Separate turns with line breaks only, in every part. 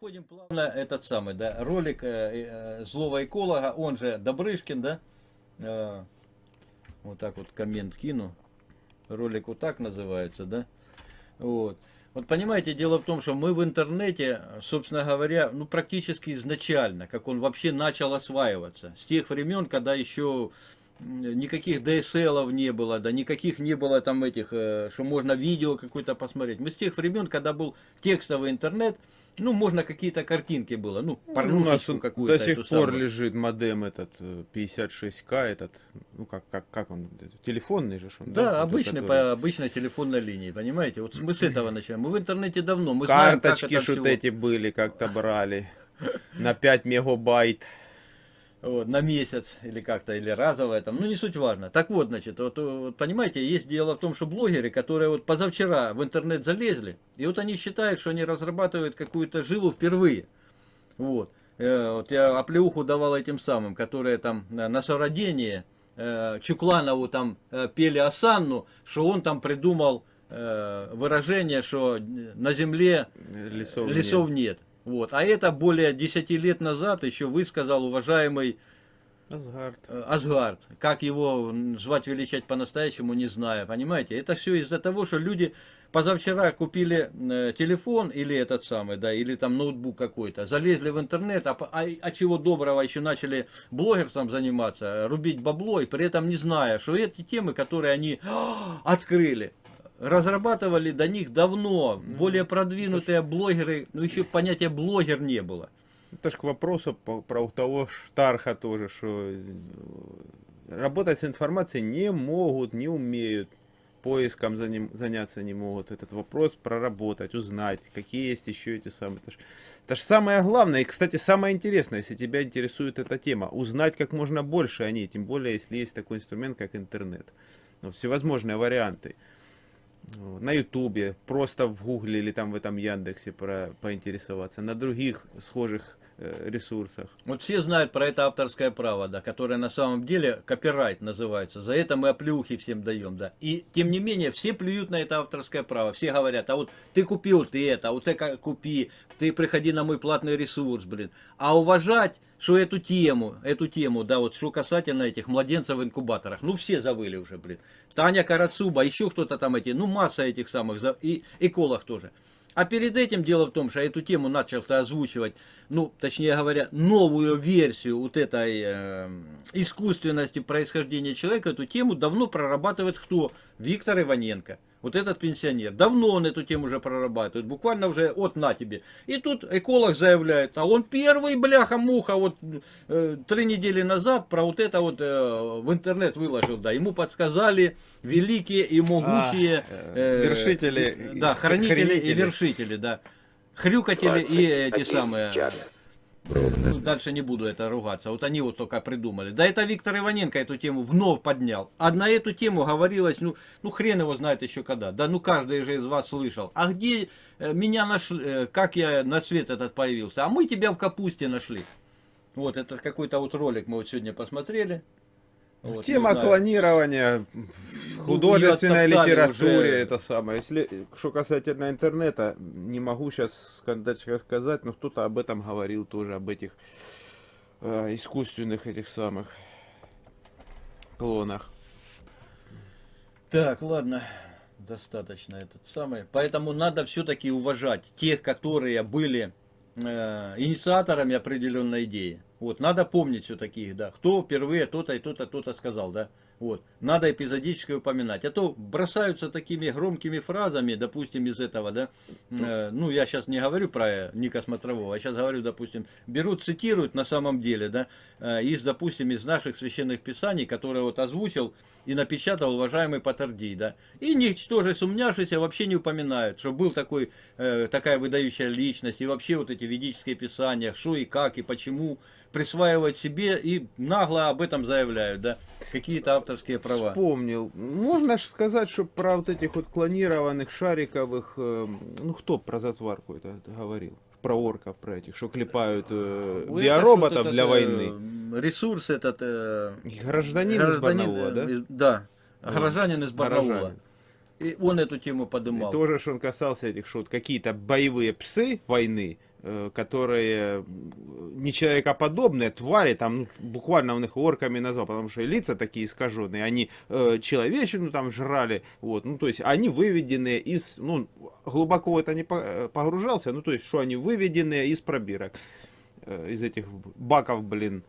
переходим плавно этот самый, да, ролик э, э, злого эколога, он же Добрышкин, да, э, вот так вот коммент кину, ролик вот так называется, да, вот. Вот понимаете, дело в том, что мы в интернете, собственно говоря, ну практически изначально, как он вообще начал осваиваться, с тех времен, когда еще никаких DSL не было, да никаких не было там этих, э, что можно видео какое-то посмотреть. Мы с тех времен, когда был текстовый интернет, ну, можно какие-то картинки было, ну,
ну у нас какую-то. До сих пор самую. лежит модем этот 56К, э, этот, ну, как, как, как он, телефонный же он,
да? Да, обычный, который... по обычной телефонной линии, понимаете? Вот мы с этого начинаем. Мы в интернете давно, мы
Карточки знаем, как это эти были, как-то брали на 5 мегабайт
вот, на месяц или как-то, или разовое там, ну не суть важно. Так вот, значит, вот, вот понимаете, есть дело в том, что блогеры, которые вот позавчера в интернет залезли, и вот они считают, что они разрабатывают какую-то жилу впервые. Вот. Э, вот я оплеуху давал этим самым, которые там на совродение э, Чукланову там э, пели Асанну, что он там придумал выражение, что на земле лесов, лесов нет. нет. Вот. А это более 10 лет назад еще высказал уважаемый
Асгард.
Э, Асгард. Как его звать, величать по-настоящему, не знаю. Понимаете? Это все из-за того, что люди позавчера купили э, телефон или этот самый, да, или там ноутбук какой-то, залезли в интернет, а, а, а чего доброго еще начали блогерством заниматься, рубить бабло, и при этом не зная, что эти темы, которые они открыли, разрабатывали до них давно. Более продвинутые блогеры, ну еще понятия блогер не было.
Это же к вопросу про того Штарха тоже, что э, работать с информацией не могут, не умеют, поиском заняться не могут. Этот вопрос проработать, узнать, какие есть еще эти самые. Это же, это же самое главное и, кстати, самое интересное, если тебя интересует эта тема, узнать как можно больше о ней, тем более, если есть такой инструмент, как интернет. Ну, всевозможные варианты на ютубе, просто в гугле или там в этом Яндексе про, поинтересоваться, на других схожих ресурсах.
Вот все знают про это авторское право, да, которое на самом деле копирайт называется. За это мы оплюхи всем даем, да. И тем не менее все плюют на это авторское право. Все говорят, а вот ты купил ты это, а вот ты купи, ты приходи на мой платный ресурс, блин. А уважать что эту тему, эту тему, да, вот что касательно этих младенцев в инкубаторах, ну все завыли уже, блин. Таня Карацуба, еще кто-то там эти, ну масса этих самых, и эколог тоже. А перед этим дело в том, что эту тему начал озвучивать, ну, точнее говоря, новую версию вот этой э, искусственности происхождения человека, эту тему давно прорабатывает кто? Виктор Иваненко. Вот этот пенсионер. Давно он эту тему уже прорабатывает. Буквально уже от на тебе. И тут эколог заявляет, а он первый бляха-муха вот э, три недели назад про вот это вот э, в интернет выложил. Да, ему подсказали великие и могучие
а, э, вершители.
Да, хранители, хранители и вершители, да. Хрюкатели и эти самые... Ну, дальше не буду это ругаться. Вот они вот только придумали. Да это Виктор Иваненко эту тему вновь поднял. А на эту тему говорилось, ну, ну хрен его знает еще когда. Да ну каждый же из вас слышал. А где э, меня нашли, э, как я на свет этот появился? А мы тебя в капусте нашли. Вот это какой-то вот ролик мы вот сегодня посмотрели.
Вот, Тема клонирования в ну, художественной литературе, уже... это самое. Если, что касательно интернета, не могу сейчас сказать, но кто-то об этом говорил тоже, об этих э, искусственных этих самых клонах.
Так, ладно, достаточно этот самый. Поэтому надо все-таки уважать тех, которые были э, инициаторами определенной идеи. Вот, надо помнить все таких, да, кто впервые то-то и то-то, то-то сказал, да. Вот, надо эпизодически упоминать. А то бросаются такими громкими фразами, допустим, из этого, да. Э, ну, я сейчас не говорю про Ника Смотрового, а сейчас говорю, допустим, берут, цитируют на самом деле, да, э, из, допустим, из наших священных писаний, которые вот озвучил и напечатал уважаемый Патардий, да. И ничтоже сумняшися вообще не упоминают, что был такой, э, такая выдающая личность, и вообще вот эти ведические писания, что и как, и почему, присваивать себе и нагло об этом заявляют, да, какие-то авторские права.
Вспомнил. Можно же сказать, что про вот этих вот клонированных шариковых, э, ну кто про затварку это говорил? Про орков, про этих, что клепают э, биороботов для этот, войны.
Ресурс этот...
Э, гражданин, гражданин из Барнаула, да? Из,
да, горожанин из Барнаула. И он эту тему
И
подымал.
тоже ж он касался этих, что вот какие-то боевые псы войны, э, которые не человекоподобные, твари, там ну, буквально он их орками назвал, потому что лица такие искаженные, они э, человечину там жрали, вот, ну то есть они выведенные из, ну глубоко в это не э, погружался, ну то есть что они выведенные из пробирок, э, из этих баков, блин,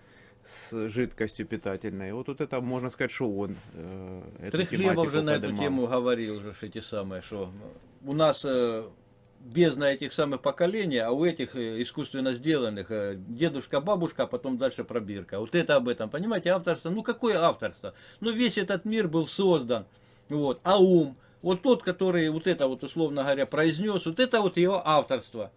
с жидкостью питательной. Вот, вот это можно сказать, что он э,
Трехлебов же на эту тему говорил же эти самые, что у нас э, бездна этих самых поколений, а у этих э, искусственно сделанных э, дедушка, бабушка, а потом дальше пробирка. Вот это об этом, понимаете, авторство. Ну какое авторство? Ну весь этот мир был создан. Вот. А ум, вот тот, который вот это вот условно говоря произнес, вот это вот его авторство.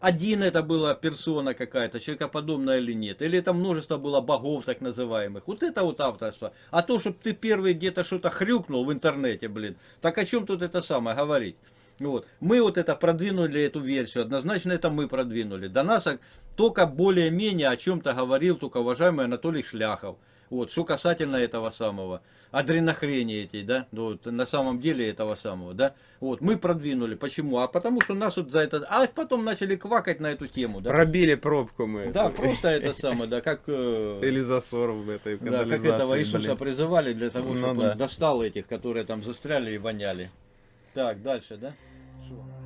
Один это была персона какая-то, человекоподобная или нет. Или это множество было богов так называемых. Вот это вот авторство. А то, чтобы ты первый где-то что-то хрюкнул в интернете, блин. Так о чем тут это самое говорить? Вот. Мы вот это продвинули, эту версию. Однозначно это мы продвинули. До нас только более-менее о чем-то говорил только уважаемый Анатолий Шляхов. Вот, что касательно этого самого, адренохрени этой, да, ну, вот, на самом деле этого самого, да, вот, мы продвинули, почему? А потому что нас вот за это, а потом начали квакать на эту тему, да.
Пробили пробку мы.
Да,
эту.
просто это самое, да, как, э,
Или засор в этой
да, как этого Иисуса
блин.
призывали для того,
Ну
чтобы
да.
он достал этих, которые там застряли и воняли. Так, дальше, да? Что?